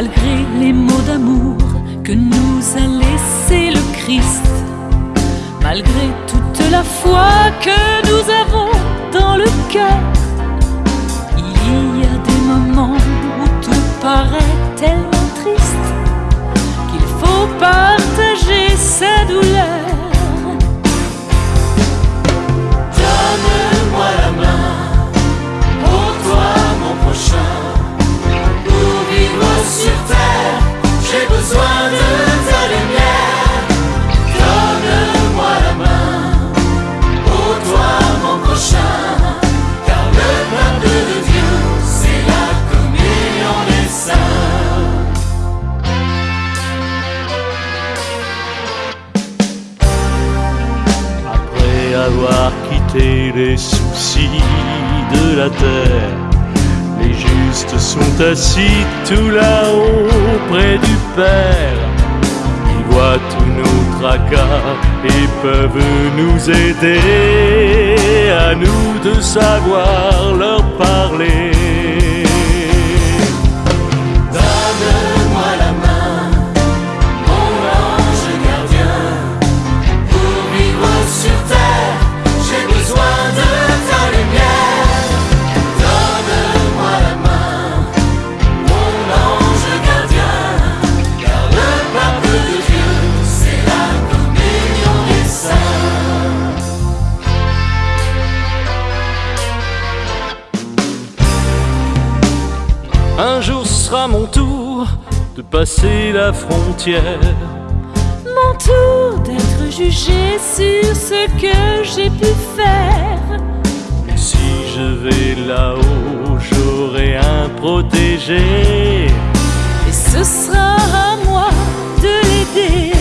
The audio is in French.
malgré les mots d'amour que nous a laissé le Christ, malgré toute la foi que nous avons dans le cœur. Il y a des moments où tout paraît tellement Quitté les soucis de la terre, les justes sont assis tout là-haut près du Père. Ils voient tous nos tracas et peuvent nous aider à nous de savoir leur parler. Un jour sera mon tour de passer la frontière. Mon tour d'être jugé sur ce que j'ai pu faire. Si je vais là-haut, j'aurai un protégé. Et ce sera à moi de l'aider.